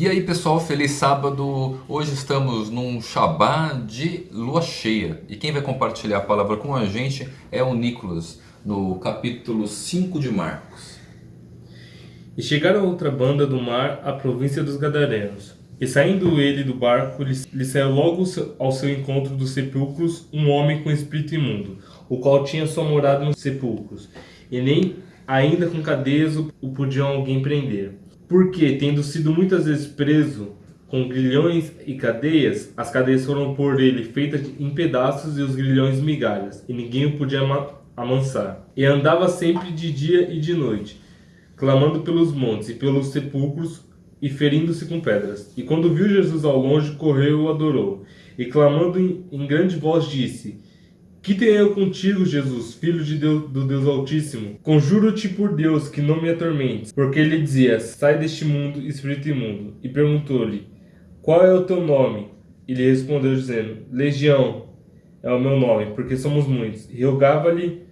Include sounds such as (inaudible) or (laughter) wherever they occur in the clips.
E aí pessoal, feliz sábado! Hoje estamos num Shabá de lua cheia e quem vai compartilhar a palavra com a gente é o Nicolas, no capítulo 5 de Marcos. E chegaram a outra banda do mar, a província dos Gadarenos. E saindo ele do barco, lhe saiu logo ao seu encontro dos sepulcros um homem com espírito imundo, o qual tinha sua morada nos sepulcros, e nem ainda com cadeias o podiam alguém prender porque, tendo sido muitas vezes preso com grilhões e cadeias, as cadeias foram por ele feitas em pedaços e os grilhões migalhas, e ninguém o podia amansar. E andava sempre de dia e de noite, clamando pelos montes e pelos sepulcros e ferindo-se com pedras. E quando viu Jesus ao longe, correu e o adorou. E clamando em grande voz disse, que tenho eu contigo, Jesus, filho de Deus, do Deus Altíssimo? Conjuro-te por Deus que não me atormentes. Porque ele dizia, sai deste mundo, espírito imundo. E perguntou-lhe, qual é o teu nome? E lhe respondeu dizendo, Legião é o meu nome, porque somos muitos. E rogava-lhe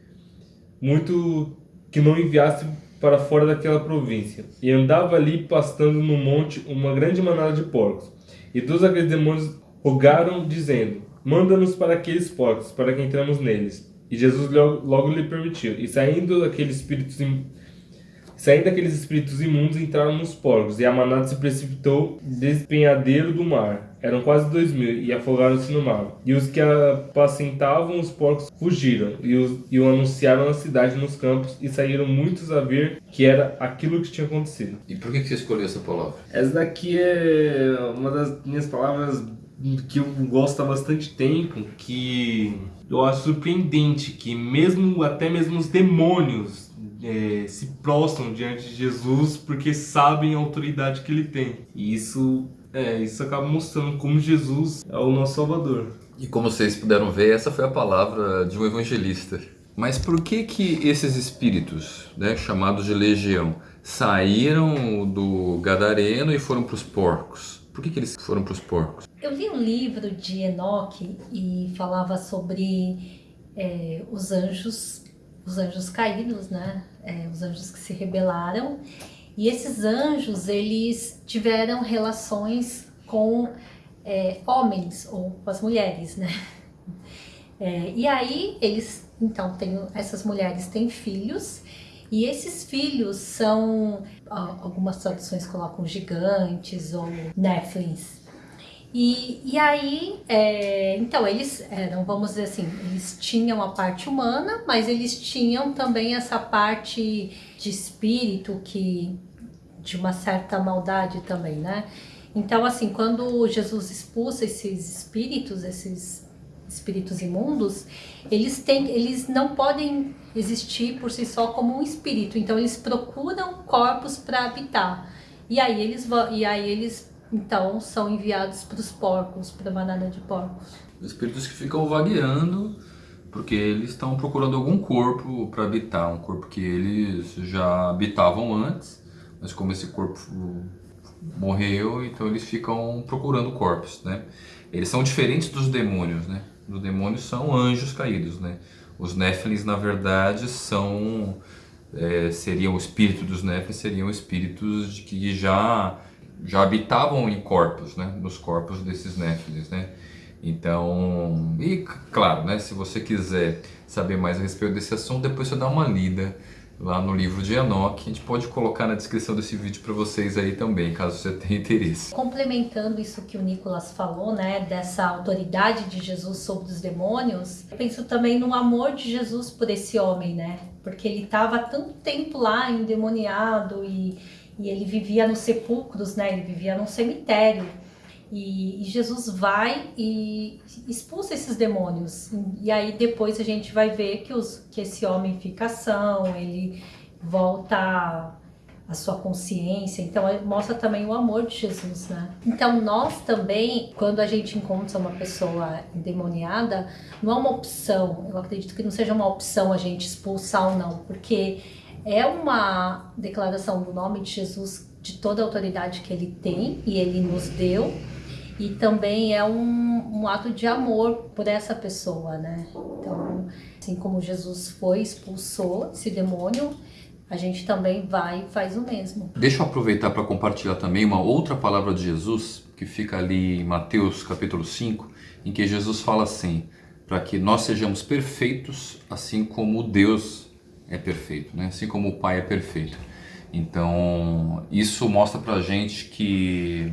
muito que não enviasse para fora daquela província. E andava ali pastando no monte uma grande manada de porcos. E todos aqueles demônios rogaram, dizendo, Manda-nos para aqueles porcos, para que entremos neles. E Jesus logo, logo lhe permitiu. E saindo daqueles espíritos Saindo daqueles espíritos imundos, entraram nos porcos, e a manada se precipitou despenhadeiro do mar. Eram quase dois mil, e afogaram-se no mar. E os que apacentavam os porcos fugiram, e, os, e o anunciaram na cidade nos campos, e saíram muitos a ver que era aquilo que tinha acontecido. E por que, que você escolheu essa palavra? Essa daqui é uma das minhas palavras que eu gosto há bastante tempo, que eu acho surpreendente que mesmo até mesmo os demônios é, se prostram diante de Jesus porque sabem a autoridade que ele tem. E isso, é, isso acaba mostrando como Jesus é o nosso Salvador. E como vocês puderam ver, essa foi a palavra de um evangelista. Mas por que que esses espíritos, né, chamados de legião, saíram do gadareno e foram para os porcos? Por que, que eles foram para os porcos? Eu li um livro de Enoque e falava sobre é, os anjos, os anjos caídos, né? É, os anjos que se rebelaram. E esses anjos, eles tiveram relações com é, homens ou com as mulheres, né? É, e aí eles, então, tem, essas mulheres têm filhos e esses filhos são, algumas traduções colocam gigantes ou néflins. E, e aí, é, então eles eram, vamos dizer assim, eles tinham a parte humana, mas eles tinham também essa parte de espírito que, de uma certa maldade também, né? Então, assim, quando Jesus expulsa esses espíritos, esses espíritos imundos, eles, têm, eles não podem existir por si só como um espírito. Então eles procuram corpos para habitar. E aí eles e aí eles então são enviados para os porcos, para a manada de porcos. Espíritos que ficam vagueando porque eles estão procurando algum corpo para habitar, um corpo que eles já habitavam antes, mas como esse corpo morreu, então eles ficam procurando corpos, né? Eles são diferentes dos demônios, né? Os demônios são anjos caídos, né? Os Néfilins, na verdade, são... É, seriam o espírito dos Néfilins, seriam espíritos de que já, já habitavam em corpos, né? Nos corpos desses Néfilins, né? Então, e claro, né? Se você quiser saber mais a respeito desse assunto, depois você dá uma lida lá no livro de Enoch. A gente pode colocar na descrição desse vídeo para vocês aí também, caso você (laughs) tenha interesse. Complementando isso que o Nicolas falou, né, dessa autoridade de Jesus sobre os demônios, eu penso também no amor de Jesus por esse homem, né? Porque ele estava tanto tempo lá endemoniado e, e ele vivia nos sepulcros, né? Ele vivia num cemitério. E, e, Jesus vai e expulsa esses demônios. E aí depois a gente vai ver que, os, que esse homem fica ação, ele volta a sua consciência. Então mostra também o amor de Jesus, né? Então nós também, quando a gente encontra uma pessoa endemoniada, não é uma opção. Eu acredito que não seja uma opção a gente expulsar ou não, porque é uma declaração do nome de Jesus de toda a autoridade que ele tem e ele nos deu e também é um, um ato de amor por essa pessoa, né? Então, assim como Jesus foi, expulsou esse demônio, a gente também vai e faz o mesmo. Deixa eu aproveitar para compartilhar também uma outra palavra de Jesus, que fica ali em Mateus capítulo 5, em que Jesus fala assim, para que nós sejamos perfeitos, assim como Deus é perfeito, né? assim como o Pai é perfeito. Então, isso mostra para a gente que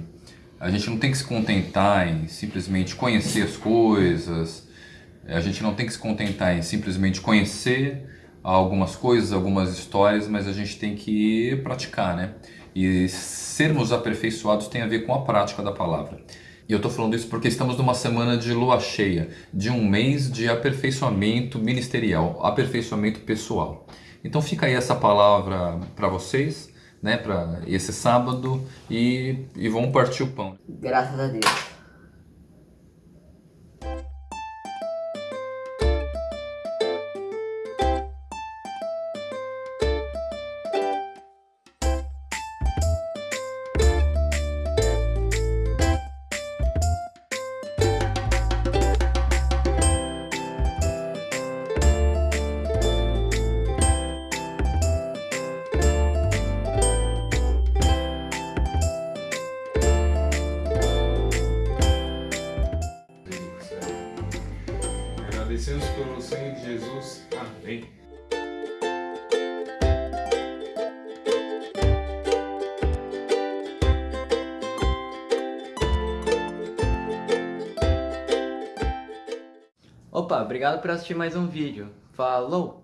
a gente não tem que se contentar em simplesmente conhecer as coisas, a gente não tem que se contentar em simplesmente conhecer algumas coisas, algumas histórias, mas a gente tem que praticar, né? E sermos aperfeiçoados tem a ver com a prática da palavra. E eu estou falando isso porque estamos numa semana de lua cheia, de um mês de aperfeiçoamento ministerial, aperfeiçoamento pessoal. Então fica aí essa palavra para vocês, né, para esse sábado e, e vamos partir o pão. Graças a Deus. Opa, obrigado por assistir mais um vídeo. Falou!